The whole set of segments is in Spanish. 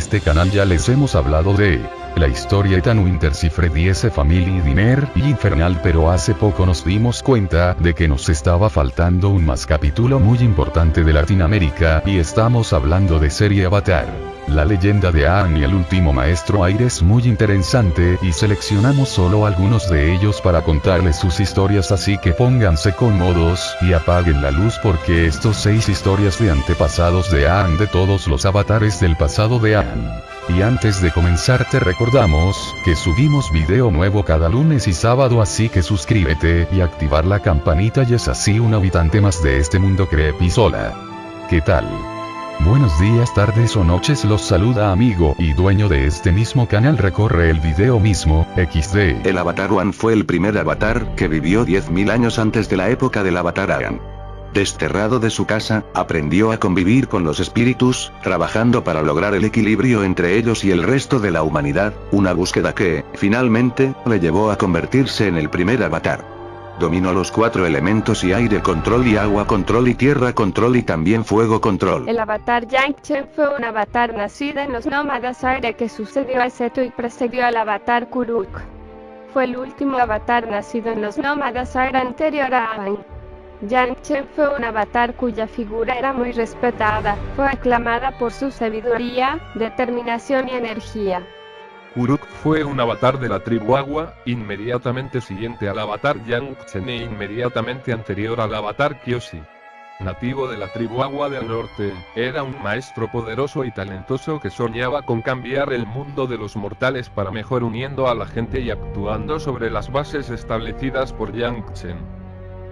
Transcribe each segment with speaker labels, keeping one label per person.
Speaker 1: Este canal ya les hemos hablado de la historia de Tanu Intercifre 10 Family Diner y Infernal pero hace poco nos dimos cuenta de que nos estaba faltando un más capítulo muy importante de Latinoamérica y estamos hablando de serie Avatar. La leyenda de Aang y el último maestro aire es muy interesante y seleccionamos solo algunos de ellos para contarles sus historias así que pónganse cómodos y apaguen la luz porque estos seis historias de antepasados de Aang de todos los avatares del pasado de Aang. Y antes de comenzar te recordamos que subimos video nuevo cada lunes y sábado así que suscríbete y activar la campanita y es así un habitante más de este mundo creepisola. ¿Qué tal? Buenos días, tardes o noches los saluda amigo y dueño de este mismo canal recorre el video mismo, XD.
Speaker 2: El Avatar One fue el primer avatar que vivió 10.000 años antes de la época del Avatar Aang. Desterrado de su casa, aprendió a convivir con los espíritus, trabajando para lograr el equilibrio entre ellos y el resto de la humanidad, una búsqueda que, finalmente, le llevó a convertirse en el primer avatar. Dominó los cuatro elementos y aire control y agua control y tierra control y también fuego control.
Speaker 3: El avatar Yang Chen fue un avatar nacido en los nómadas aire que sucedió a Seto y precedió al avatar Kuruk. Fue el último avatar nacido en los nómadas aire anterior a Aang. Yang Chen fue un avatar cuya figura era muy respetada, fue aclamada por su sabiduría, determinación y energía.
Speaker 4: Uruk fue un avatar de la tribu Agua, inmediatamente siguiente al avatar Yang Chen e inmediatamente anterior al avatar Kyoshi. Nativo de la tribu Agua del Norte, era un maestro poderoso y talentoso que soñaba con cambiar el mundo de los mortales para mejor uniendo a la gente y actuando sobre las bases establecidas por Yang Chen.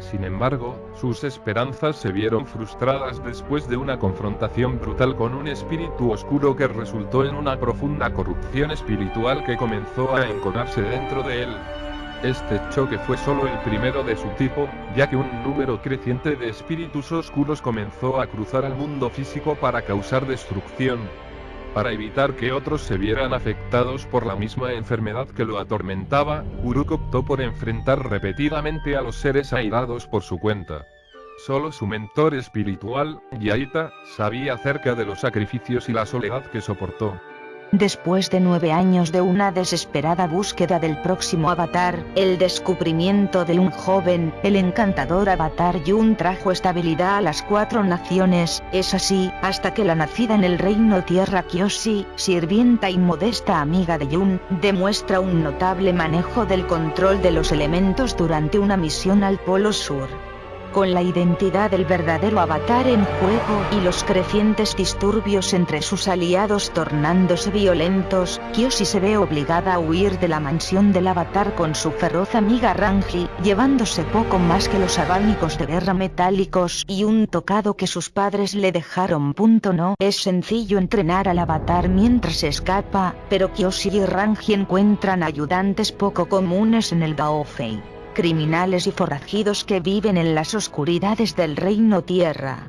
Speaker 4: Sin embargo, sus esperanzas se vieron frustradas después de una confrontación brutal con un espíritu oscuro que resultó en una profunda corrupción espiritual que comenzó a enconarse dentro de él. Este choque fue solo el primero de su tipo, ya que un número creciente de espíritus oscuros comenzó a cruzar el mundo físico para causar destrucción, para evitar que otros se vieran afectados por la misma enfermedad que lo atormentaba, Uruk optó por enfrentar repetidamente a los seres airados por su cuenta. Solo su mentor espiritual, Yaita, sabía acerca de los sacrificios y la soledad que soportó.
Speaker 5: Después de nueve años de una desesperada búsqueda del próximo avatar, el descubrimiento de un joven, el encantador avatar Yun trajo estabilidad a las cuatro naciones, es así, hasta que la nacida en el reino tierra Kyoshi, sirvienta y modesta amiga de Yun, demuestra un notable manejo del control de los elementos durante una misión al Polo Sur con la identidad del verdadero avatar en juego y los crecientes disturbios entre sus aliados tornándose violentos, Kyoshi se ve obligada a huir de la mansión del avatar con su feroz amiga Rangi, llevándose poco más que los abanicos de guerra metálicos y un tocado que sus padres le dejaron. Punto no es sencillo entrenar al avatar mientras escapa, pero Kyoshi y Rangi encuentran ayudantes poco comunes en el Gaofei criminales y forrajidos que viven en las oscuridades del reino tierra.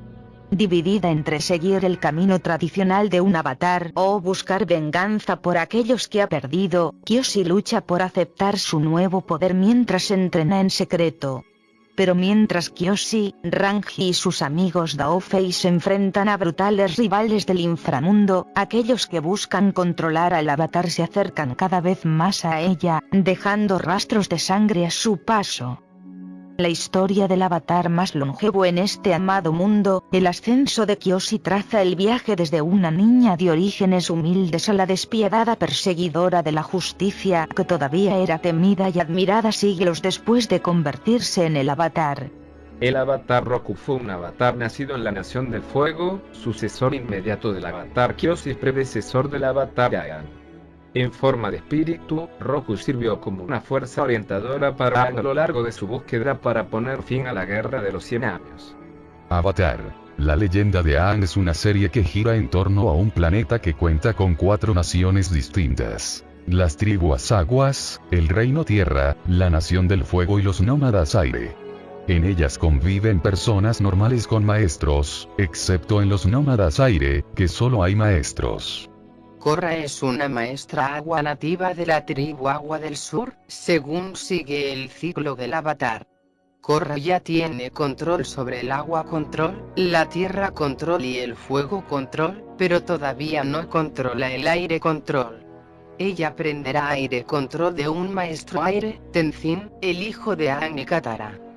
Speaker 5: Dividida entre seguir el camino tradicional de un avatar o buscar venganza por aquellos que ha perdido, Kyoshi lucha por aceptar su nuevo poder mientras entrena en secreto pero mientras Kyoshi, Rangi y sus amigos Daofei se enfrentan a brutales rivales del inframundo, aquellos que buscan controlar al avatar se acercan cada vez más a ella, dejando rastros de sangre a su paso la historia del avatar más longevo en este amado mundo, el ascenso de Kyoshi traza el viaje desde una niña de orígenes humildes a la despiadada perseguidora de la justicia que todavía era temida y admirada siglos después de convertirse en el avatar.
Speaker 6: El avatar Roku fue un avatar nacido en la Nación del Fuego, sucesor inmediato del avatar Kyoshi y predecesor del avatar Aang. En forma de espíritu, Roku sirvió como una fuerza orientadora para a lo largo de su búsqueda para poner fin a la guerra de los 100 años.
Speaker 1: Avatar. La leyenda de Aang es una serie que gira en torno a un planeta que cuenta con cuatro naciones distintas. Las tribus aguas, el reino tierra, la nación del fuego y los nómadas aire. En ellas conviven personas normales con maestros, excepto en los nómadas aire, que solo hay maestros.
Speaker 7: Korra es una maestra agua nativa de la tribu Agua del Sur, según sigue el ciclo del avatar. Corra ya tiene control sobre el agua control, la tierra control y el fuego control, pero todavía no controla el aire control. Ella aprenderá aire control de un maestro aire, Tenzin, el hijo de Aang Katara.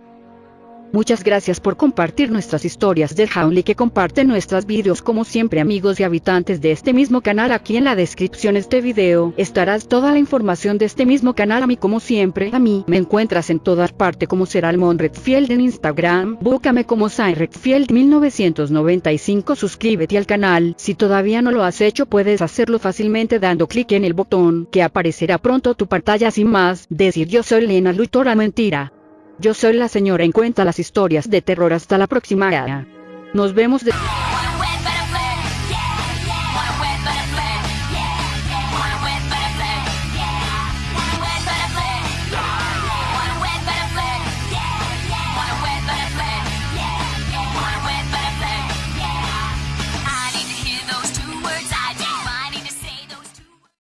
Speaker 8: Muchas gracias por compartir nuestras historias de Howley que comparte nuestras vídeos como siempre amigos y habitantes de este mismo canal. Aquí en la descripción de este video estarás toda la información de este mismo canal. A mí como siempre a mí me encuentras en todas partes como será el Redfield en Instagram. Búscame como Redfield 1995 suscríbete al canal. Si todavía no lo has hecho puedes hacerlo fácilmente dando clic en el botón que aparecerá pronto tu pantalla. Sin más decir yo soy Lena Lutora. Mentira yo soy la señora en cuenta las historias de terror hasta la próxima. Nos vemos de...